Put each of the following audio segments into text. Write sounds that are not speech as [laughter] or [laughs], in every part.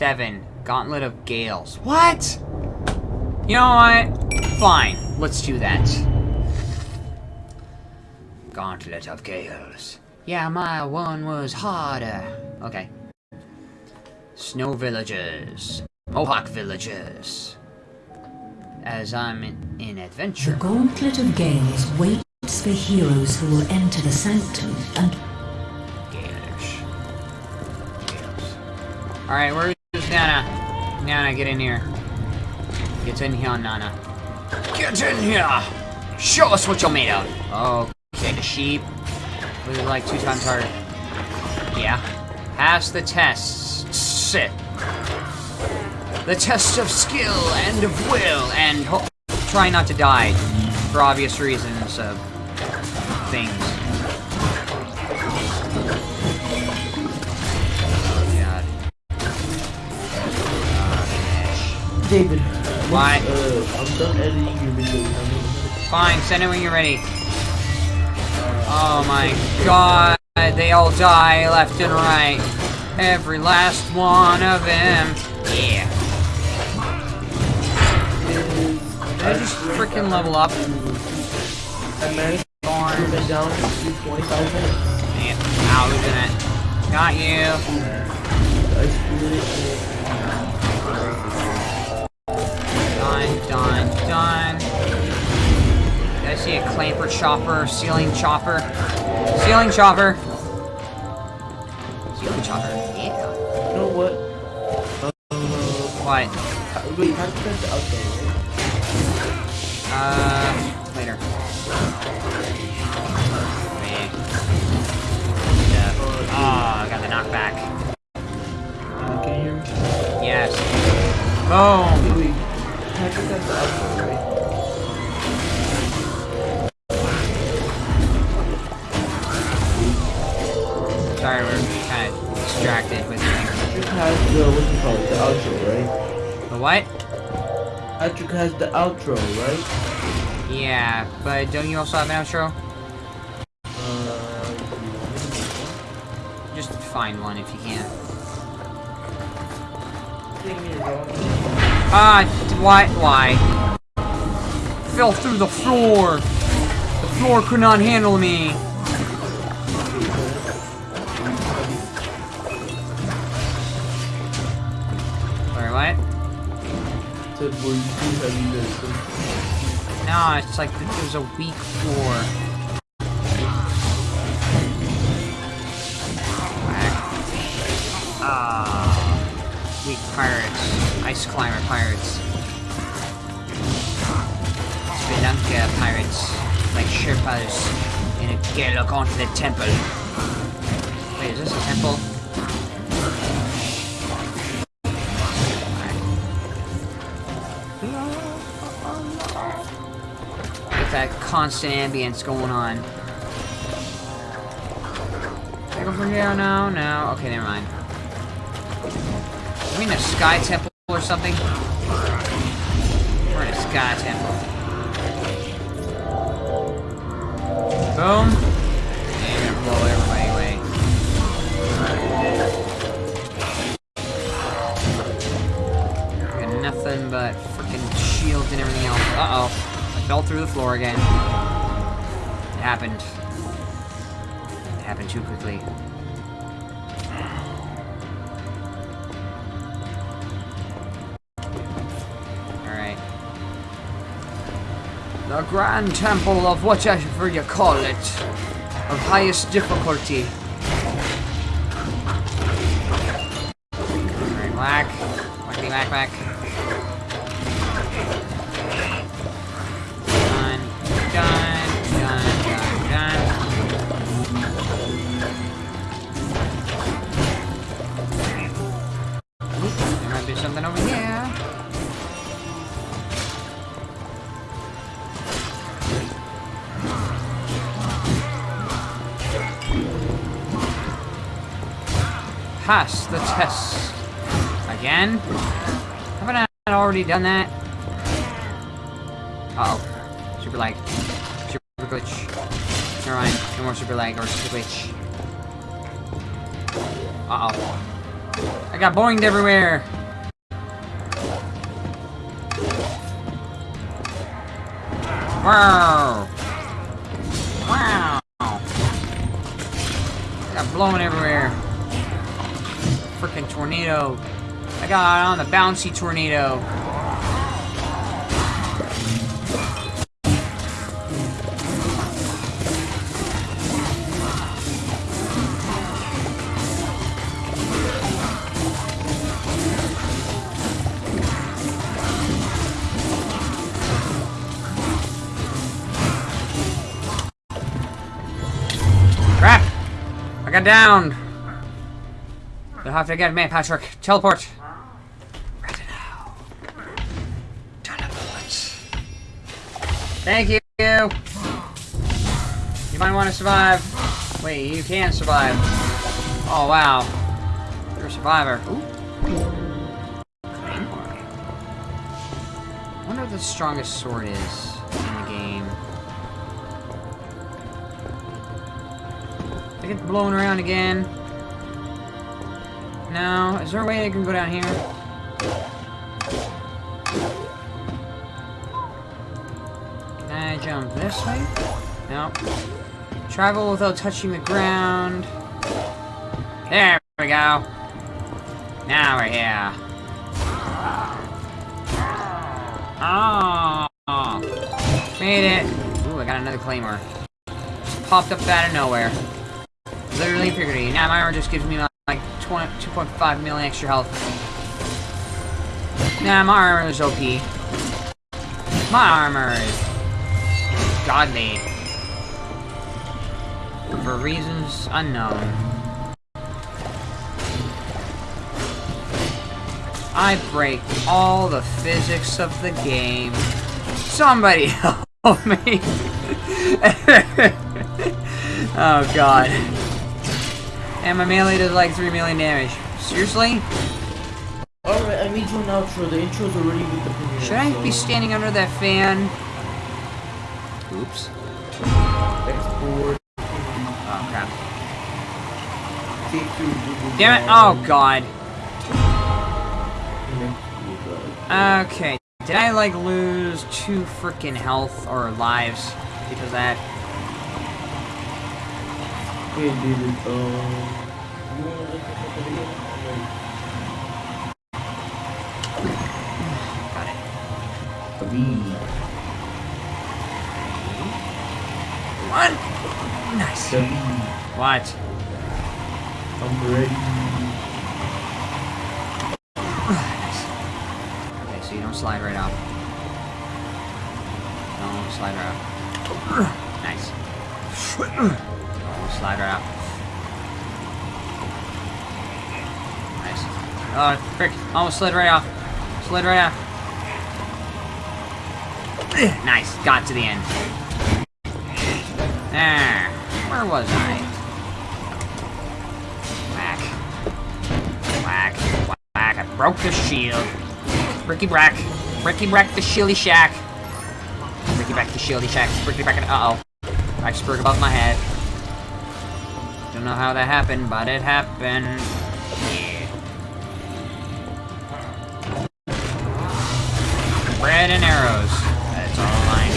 Seven. Gauntlet of Gales. What? You know what? Fine. Let's do that. Gauntlet of Gales. Yeah, my one was harder. Okay. Snow villages. Mohawk villages. As I'm in, in The. Gauntlet of Gales waits for heroes who will enter the Sanctum and Galish. Gales. Alright, where's Nana? Nana, get in here. Get in here, Nana. Get in here! Show us what you're made of! Oh, Okay, the sheep. It like two times harder? Yeah. Pass the tests. Sit. The test of skill and of will and try not to die. For obvious reasons of things. David. Why? Uh, I'm done editing your video. Fine, send it when you're ready. Oh my god, they all die left and right. Every last one of them. Yeah. Did I just freaking level up? I managed to it down to 25 minutes. Man, ow, losing it. Got you. See a clamper chopper, ceiling chopper? Ceiling chopper. Ceiling chopper, yeah. You know what? Uh, What? wait, how to cut the outro, right? Uh, has the outro, right? Yeah, but don't you also have an outro? Uh, Just find one if you can. uh, Ah, why? Why? Fell through the floor. The floor could not handle me. Said, you to it's like th- there's a weak floor. Whack. Ah, weak pirates, ice climber pirates, Spelunker pirates, like Sherpas in a gala the temple. Wait, is this a temple? With that constant ambience going on. Can I go from here? No, no. Okay, never mind. Are we in a sky temple or something? We're in a sky temple. Boom. And gonna blow everybody away. Got nothing but freaking shields and everything else. Uh-oh. Fell through the floor again. It happened. It happened too quickly. Alright. The Grand Temple of whatever you call it. Of highest difficulty. Pass the test. Again? Haven't I already done that? Uh oh Super lag. Super glitch. Never mind. No more super lag or super glitch. Uh-oh. I got boinged everywhere. Wow. Wow. I got blown everywhere. Freaking tornado. I got on the bouncy tornado. Crap! I got downed. You'll have to get me, Patrick. Teleport. Now. Bullets. Thank you. You might want to survive. Wait, you can survive. Oh, wow. You're a survivor. Ooh. I wonder what the strongest sword is in the game. I get blown around again. No, is there a way I can go down here? Can I jump this way? No. Travel without touching the ground. There we go. Now we're here. Oh, made it. Ooh, I got another claymore. Just popped up out of nowhere. Literally figuratively. Now my armor just gives me 20, 2.5 million extra health. Nah, my armor is OP. My armor is godly. For reasons unknown. I break all the physics of the game. Somebody [laughs] help me. [laughs] oh god. And my melee does like 3 million damage. Seriously? Alright, I made you an outro. The intro's already with the premiere. Should I be standing under that fan? Oops. Export. Oh crap. Take your Google Damn it! Oh god. and then Google Drive. Okay. Did I like lose two freaking health or lives because of that? Okay, David, um... You wanna look at the video? Got it. Uh, Three, One. Nice. seven, What? I'm ready. nice. Okay, so you don't slide right off. Don't slide right off. Nice. Slide right off. Nice. Oh, frick. Almost slid right off. Slid right off. [clears throat] Nice. Got to the end. There. Where was I? Whack. Whack. Whack. I broke the shield. Ricky Brack. Ricky Brack the Shilly Shack. Ricky Brack the Shilly Shack. Ricky Brack. Uh oh. I spoke above my head. Don't know how that happened, but it happened. Bread and arrows. That's all I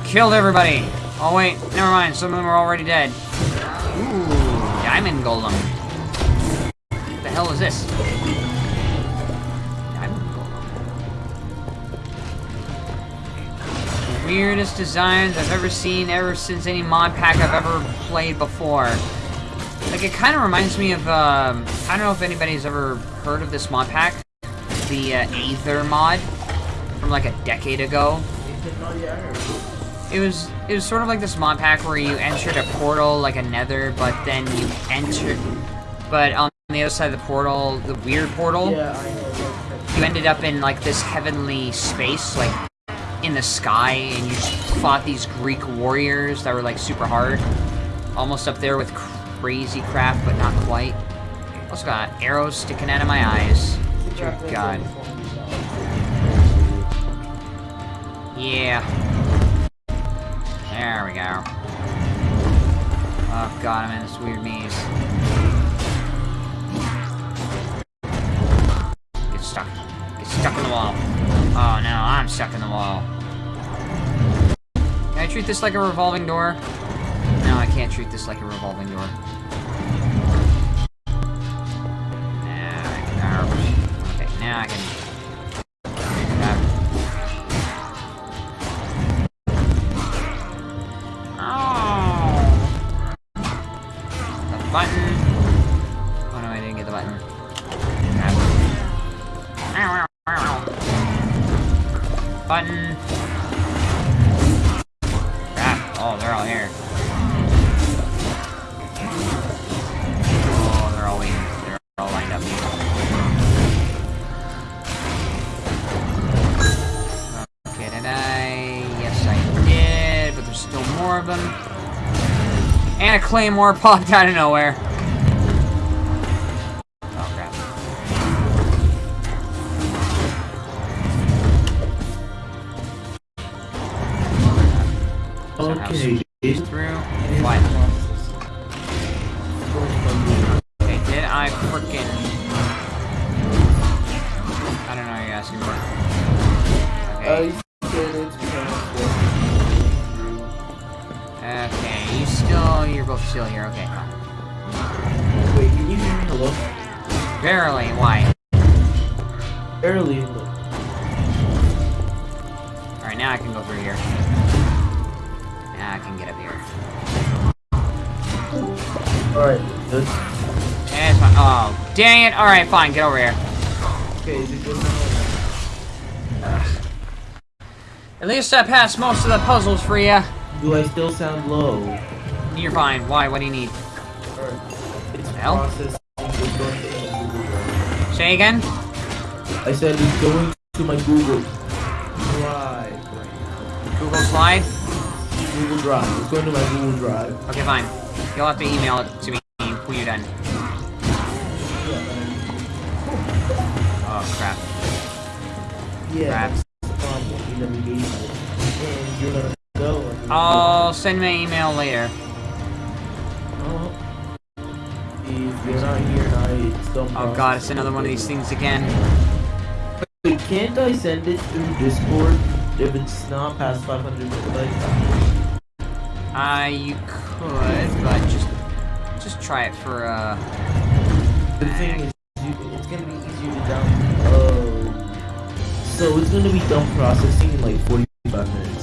need. Killed everybody. Oh wait, never mind. Some of them are already dead. Ooh, diamond golem. What the hell is this? Weirdest designs I've ever seen ever since any mod pack I've ever played before. Like, it kind of reminds me of, um, I don't know if anybody's ever heard of this mod pack. The, uh, Aether mod. From, like, a decade ago. It was it was sort of like this mod pack where you entered a portal like a nether, but then you entered but on the other side of the portal, the weird portal, Yeah, I know. you ended up in like this heavenly space, like in the sky, and you fought these Greek warriors that were like super hard. Almost up there with crazy craft, but not quite. Also got arrows sticking out of my eyes. Dear God. Yeah. There we go. Oh god, I'm in this weird maze. Get stuck. Get stuck in the wall. Oh no, I'm stuck in the wall. Treat this like a revolving door? No, I can't treat this like a revolving door. Can... Okay, now I can... more of them. And a claymore [laughs] popped out of nowhere. Oh, crap. Okay, Through. What? Okay, did I frickin' I don't know what you're asking for. Uh, Okay. you still you're both still here, okay, fine. Wait, can you hear me? Hello? Barely, why? Barely. Hello. Alright, now I can go through here. Now I can get up here. Alright, good. And it's fine. Oh, dang it! Alright, fine, get over here. Okay, is it good now? At least I passed most of the puzzles for you. Do I still sound low? You're fine. Why? What do you need? It's Hell? processing. It's going to my Google Drive. Say again? I said it's going to my Google Drive. Google Slide? Google Drive. It's going to my Google Drive. Okay, fine. You'll have to email it to me when you're done. Oh, crap. Yeah. Crap. that's fine. You never gave it. And you're gonna go. and- I'll send me an email later. You're not here, I still. Oh god, it's another one of these things again. Wait, can't I send it through Discord if it's not past 500 megabytes? Uh, you could, but just just try it for uh. The thing is, you, it's gonna be easier to down. Oh. So it's gonna be dump processing in like 45 minutes.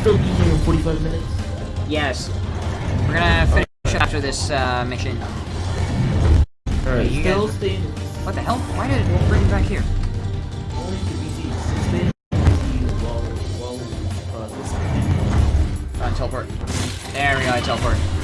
Still be here in 45 minutes? Yes. We're gonna finish after this uh, mission. Alright, you still guys- stay in. What the hell? Why did it bring me back here? Only to be stay in PC while, while processing. Uh, teleport. There we go, I teleport.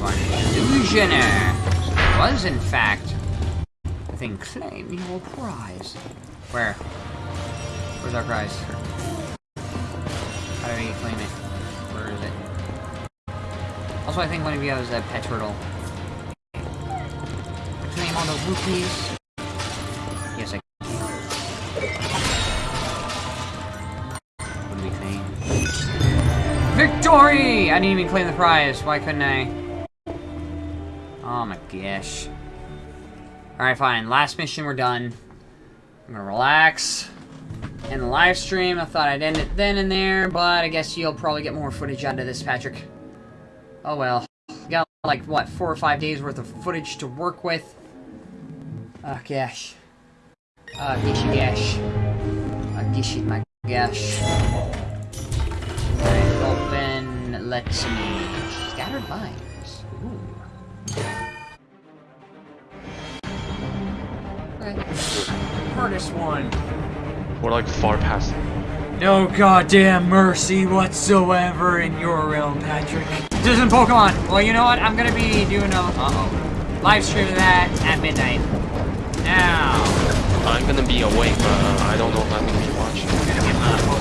One. Illusioner! Was, in fact, the thing claim your prize. Where? Where's our prize? How do we claim it? Where is it? Also, I think one of you has a pet turtle. Claim all those rupees. Yes, I? Victory! I didn't even claim the prize. Why couldn't I? Oh my gosh. Alright, fine. Last mission, we're done. I'm gonna relax. And the live stream, I thought I'd end it then and there, but I guess you'll probably get more footage out of this, Patrick. Oh well. Got like, what, four or five days worth of footage to work with. Oh gosh. Oh gishy gosh. Oh ah, gishy my gosh. Open, let's see. Scattered vines. Ooh. Okay. Hardest one. We're like far past. No goddamn mercy whatsoever in your realm, Patrick. This isn't Pokemon. Well, you know what? I'm gonna be doing a uh-oh live stream of that at midnight. Now, I'm gonna be awake, but uh, I don't know if I'm gonna be watching.